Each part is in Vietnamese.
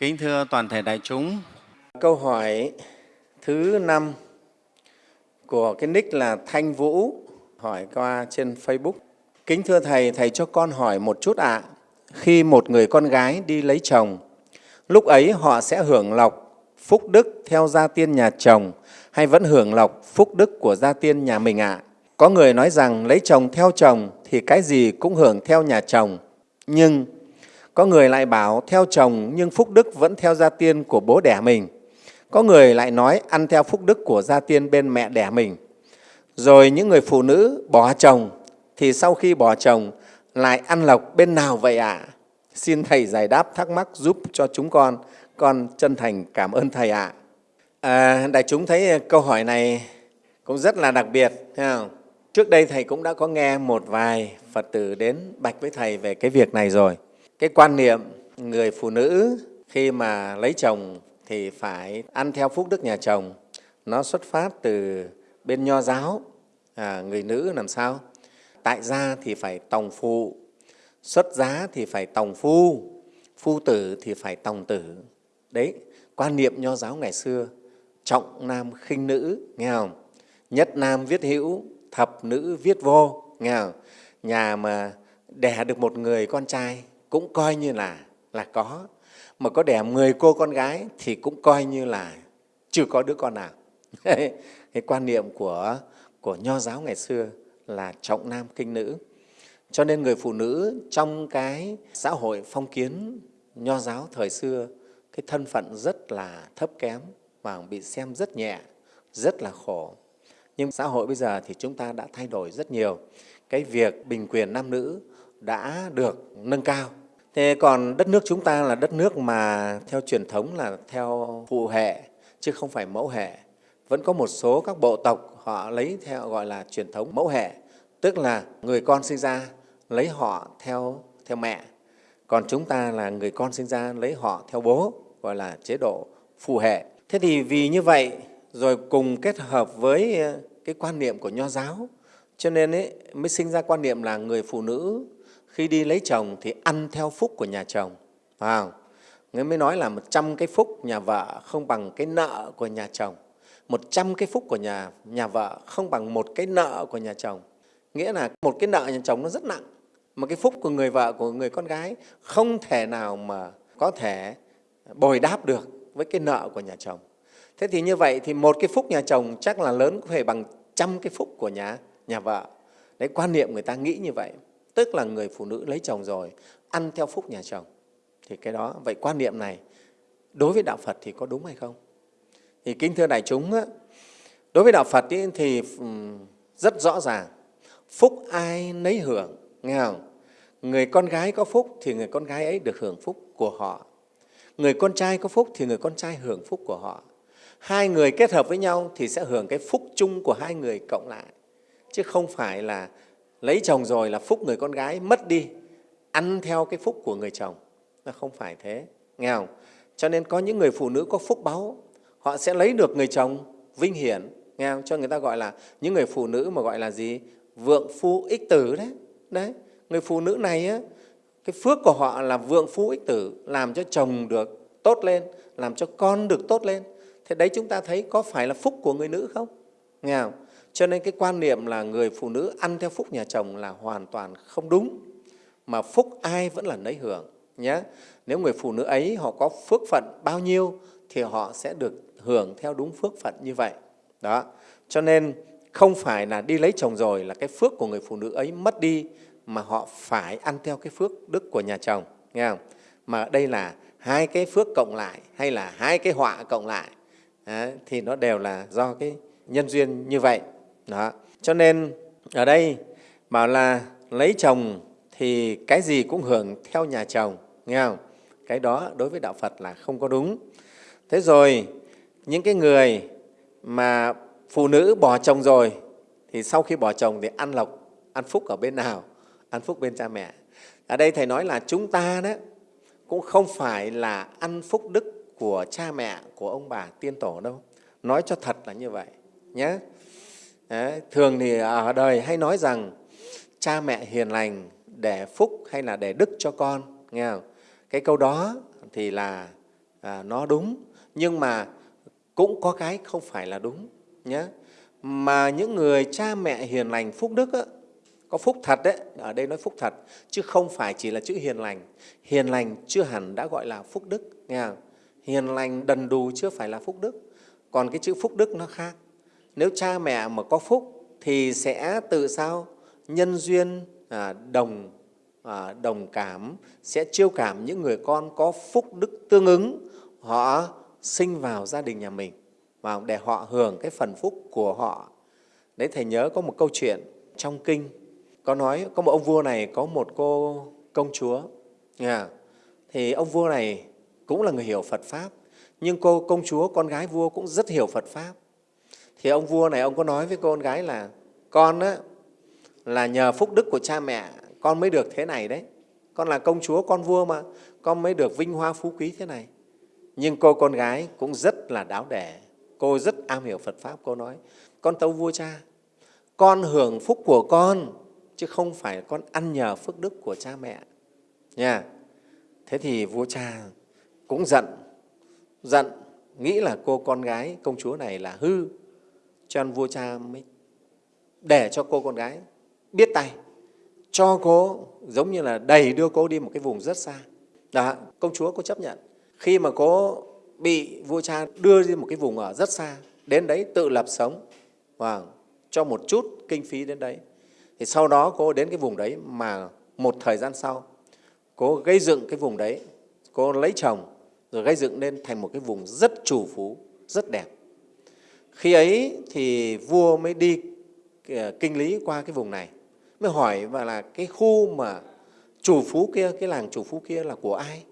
Kính thưa toàn thể đại chúng, Câu hỏi thứ năm của cái nick là Thanh Vũ hỏi qua trên Facebook. Kính thưa Thầy, Thầy cho con hỏi một chút ạ. Khi một người con gái đi lấy chồng, lúc ấy họ sẽ hưởng lộc phúc đức theo gia tiên nhà chồng hay vẫn hưởng lộc phúc đức của gia tiên nhà mình ạ? Có người nói rằng lấy chồng theo chồng thì cái gì cũng hưởng theo nhà chồng. Nhưng có người lại bảo theo chồng nhưng phúc đức vẫn theo gia tiên của bố đẻ mình. Có người lại nói ăn theo phúc đức của gia tiên bên mẹ đẻ mình. Rồi những người phụ nữ bỏ chồng thì sau khi bỏ chồng lại ăn lộc bên nào vậy ạ? À? Xin Thầy giải đáp thắc mắc giúp cho chúng con. Con chân thành cảm ơn Thầy ạ. À. À, đại chúng thấy câu hỏi này cũng rất là đặc biệt. Thấy không? Trước đây Thầy cũng đã có nghe một vài Phật tử đến bạch với Thầy về cái việc này rồi. Cái quan niệm người phụ nữ khi mà lấy chồng thì phải ăn theo phúc đức nhà chồng. Nó xuất phát từ bên nho giáo, à, người nữ làm sao? Tại gia thì phải tòng phụ, xuất giá thì phải tòng phu, phu tử thì phải tòng tử. Đấy, quan niệm nho giáo ngày xưa, trọng nam khinh nữ, nghe không? Nhất nam viết hữu, thập nữ viết vô, nghe không? Nhà mà đẻ được một người con trai cũng coi như là là có. Mà có đẻ 10 cô con gái thì cũng coi như là chưa có đứa con nào. Cái quan niệm của của nho giáo ngày xưa là trọng nam kinh nữ. Cho nên người phụ nữ trong cái xã hội phong kiến nho giáo thời xưa, cái thân phận rất là thấp kém và bị xem rất nhẹ, rất là khổ. Nhưng xã hội bây giờ thì chúng ta đã thay đổi rất nhiều. Cái việc bình quyền nam nữ đã được nâng cao Thế còn đất nước chúng ta là đất nước mà theo truyền thống là theo phụ hệ chứ không phải mẫu hệ. Vẫn có một số các bộ tộc họ lấy theo gọi là truyền thống mẫu hệ, tức là người con sinh ra lấy họ theo theo mẹ. Còn chúng ta là người con sinh ra lấy họ theo bố, gọi là chế độ phụ hệ. Thế thì vì như vậy rồi cùng kết hợp với ờ, cái quan niệm của nho giáo cho nên ấy, mới sinh ra quan niệm là người phụ nữ khi đi lấy chồng thì ăn theo phúc của nhà chồng phải không? Người mới nói là một trăm cái phúc nhà vợ không bằng cái nợ của nhà chồng. một trăm cái phúc của nhà, nhà vợ không bằng một cái nợ của nhà chồng. Nghĩa là một cái nợ nhà chồng nó rất nặng. Mà cái phúc của người vợ, của người con gái không thể nào mà có thể bồi đáp được với cái nợ của nhà chồng. Thế thì như vậy thì một cái phúc nhà chồng chắc là lớn có thể bằng trăm cái phúc của nhà, nhà vợ. Đấy, quan niệm người ta nghĩ như vậy tức là người phụ nữ lấy chồng rồi, ăn theo phúc nhà chồng. Thì cái đó, vậy quan niệm này, đối với đạo phật thì có đúng hay không? Thì kính thưa đại chúng đối với đạo phật thì rất rõ ràng. Phúc ai nấy hưởng, nghe không? Người con gái có phúc thì người con gái ấy được hưởng phúc của họ. Người con trai có phúc thì người con trai hưởng phúc của họ. Hai người kết hợp với nhau thì sẽ hưởng cái phúc chung của hai người cộng lại. Chứ không phải là lấy chồng rồi là phúc người con gái mất đi ăn theo cái phúc của người chồng. Nó không phải thế. Nghe không? Cho nên có những người phụ nữ có phúc báu họ sẽ lấy được người chồng vinh hiển. Nghe không? Cho người ta gọi là những người phụ nữ mà gọi là gì? Vượng phu ích tử đấy. Đấy người phụ nữ này á, cái phước của họ là vượng phu ích tử làm cho chồng được tốt lên làm cho con được tốt lên. Thế đấy chúng ta thấy có phải là phúc của người nữ không? Nghe không? Cho nên cái quan niệm là người phụ nữ ăn theo phúc nhà chồng là hoàn toàn không đúng, mà phúc ai vẫn là nấy hưởng. Nhé. Nếu người phụ nữ ấy họ có phước phận bao nhiêu thì họ sẽ được hưởng theo đúng phước phận như vậy. Đó. Cho nên không phải là đi lấy chồng rồi là cái phước của người phụ nữ ấy mất đi mà họ phải ăn theo cái phước đức của nhà chồng. Nghe không? Mà đây là hai cái phước cộng lại hay là hai cái họa cộng lại à, thì nó đều là do cái nhân duyên như vậy. Đó. Cho nên ở đây bảo là lấy chồng thì cái gì cũng hưởng theo nhà chồng, nghe không? Cái đó đối với Đạo Phật là không có đúng. Thế rồi những cái người mà phụ nữ bỏ chồng rồi thì sau khi bỏ chồng thì ăn lộc, ăn phúc ở bên nào? Ăn phúc bên cha mẹ. Ở đây Thầy nói là chúng ta đó cũng không phải là ăn phúc đức của cha mẹ, của ông bà tiên tổ đâu. Nói cho thật là như vậy nhé. Đấy, thường thì ở đời hay nói rằng cha mẹ hiền lành để phúc hay là để đức cho con, nghe không? Cái câu đó thì là à, nó đúng nhưng mà cũng có cái không phải là đúng nhé mà những người cha mẹ hiền lành phúc đức á, có phúc thật đấy ở đây nói phúc thật chứ không phải chỉ là chữ hiền lành hiền lành chưa hẳn đã gọi là phúc đức nghe không? hiền lành đần đù chưa phải là phúc đức còn cái chữ phúc đức nó khác nếu cha mẹ mà có phúc thì sẽ tự sao? Nhân duyên à, đồng à, đồng cảm sẽ chiêu cảm những người con có phúc đức tương ứng. Họ sinh vào gia đình nhà mình và để họ hưởng cái phần phúc của họ. Đấy thầy nhớ có một câu chuyện trong kinh. Có nói có một ông vua này có một cô công chúa. Yeah. thì ông vua này cũng là người hiểu phật pháp nhưng cô công chúa con gái vua cũng rất hiểu phật pháp thì ông vua này ông có nói với cô con gái là con á, là nhờ phúc đức của cha mẹ con mới được thế này đấy. Con là công chúa con vua mà con mới được vinh hoa phú quý thế này. Nhưng cô con gái cũng rất là đáo đẻ. Cô rất am hiểu phật pháp cô nói con tâu vua cha con hưởng phúc của con chứ không phải con ăn nhờ phước đức của cha mẹ. Nha. Thế thì vua cha cũng giận giận nghĩ là cô con gái công chúa này là hư cho nên vua cha mới để cho cô con gái biết tay, cho cô giống như là đầy đưa cô đi một cái vùng rất xa. Đó, công chúa cô chấp nhận. Khi mà cô bị vua cha đưa đi một cái vùng ở rất xa, đến đấy tự lập sống và cho một chút kinh phí đến đấy. Thì sau đó cô đến cái vùng đấy mà một thời gian sau, cô gây dựng cái vùng đấy, cô lấy chồng, rồi gây dựng lên thành một cái vùng rất chủ phú, rất đẹp khi ấy thì vua mới đi ờ, kinh lý qua cái vùng này, mới hỏi và là cái khu mà chủ phú kia, cái làng chủ phú kia là của ai?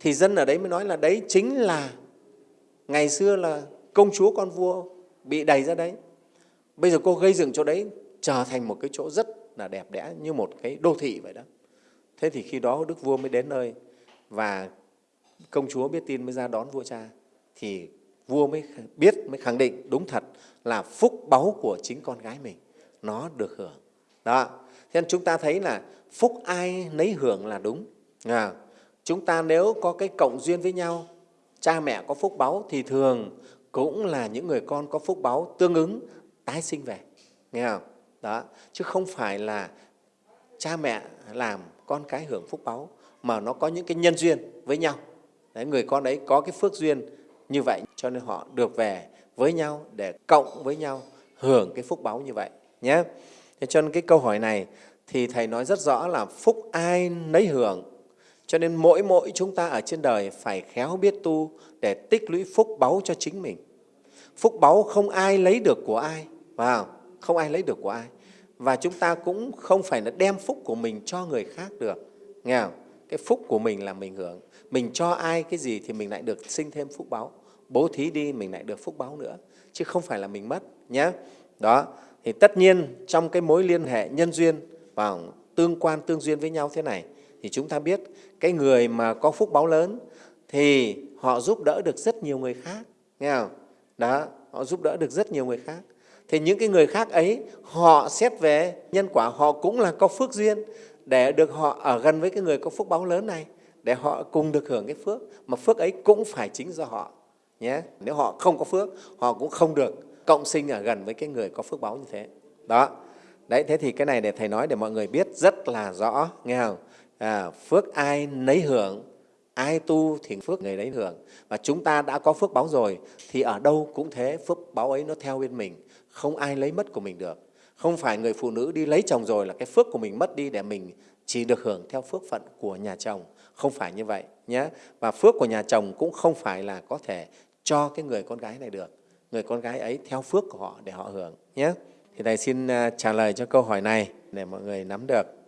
Thì dân ở đấy mới nói là đấy chính là ngày xưa là công chúa con vua bị đẩy ra đấy. Bây giờ cô gây dựng chỗ đấy trở thành một cái chỗ rất là đẹp đẽ như một cái đô thị vậy đó. Thế thì khi đó đức vua mới đến nơi và công chúa biết tin, mới ra đón vua cha, thì vua mới biết mới khẳng định đúng thật là phúc báu của chính con gái mình. Nó được hưởng. Đó. Thế nên chúng ta thấy là phúc ai nấy hưởng là đúng. À, chúng ta nếu có cái cộng duyên với nhau cha mẹ có phúc báu thì thường cũng là những người con có phúc báu tương ứng tái sinh về. Nghe không? Đó. Chứ không phải là cha mẹ làm con cái hưởng phúc báu mà nó có những cái nhân duyên với nhau. Đấy, người con đấy có cái phước duyên như vậy, cho nên họ được về với nhau, để cộng với nhau, hưởng cái phúc báu như vậy, nhé. Thế cho nên cái câu hỏi này thì thầy nói rất rõ là phúc ai nấy hưởng. Cho nên mỗi mỗi chúng ta ở trên đời phải khéo biết tu để tích lũy phúc báu cho chính mình. Phúc báu không ai lấy được của ai vào không ai lấy được của ai. Và chúng ta cũng không phải là đem phúc của mình cho người khác được, nghe không? cái phúc của mình là mình hưởng mình cho ai cái gì thì mình lại được sinh thêm phúc báo. Bố thí đi, mình lại được phúc báo nữa. Chứ không phải là mình mất nhé đó. Thì tất nhiên trong cái mối liên hệ nhân duyên và tương quan, tương duyên với nhau thế này, thì chúng ta biết cái người mà có phúc báo lớn thì họ giúp đỡ được rất nhiều người khác, nghe không? Đó, họ giúp đỡ được rất nhiều người khác. Thì những cái người khác ấy, họ xét về nhân quả, họ cũng là có phước duyên để được họ ở gần với cái người có phúc báo lớn này để họ cùng được hưởng cái phước. Mà phước ấy cũng phải chính do họ nhé. Nếu họ không có phước họ cũng không được cộng sinh ở gần với cái người có phước báo như thế. Đó. Đấy thế thì cái này để thầy nói để mọi người biết rất là rõ nghe không? À, phước ai nấy hưởng ai tu thì phước người đấy hưởng. Và chúng ta đã có phước báo rồi thì ở đâu cũng thế phước báo ấy nó theo bên mình. Không ai lấy mất của mình được. Không phải người phụ nữ đi lấy chồng rồi là cái phước của mình mất đi để mình chỉ được hưởng theo phước phận của nhà chồng. Không phải như vậy nhé. Và phước của nhà chồng cũng không phải là có thể cho cái người con gái này được. Người con gái ấy theo phước của họ để họ hưởng nhé. Thì thầy xin à, trả lời cho câu hỏi này để mọi người nắm được.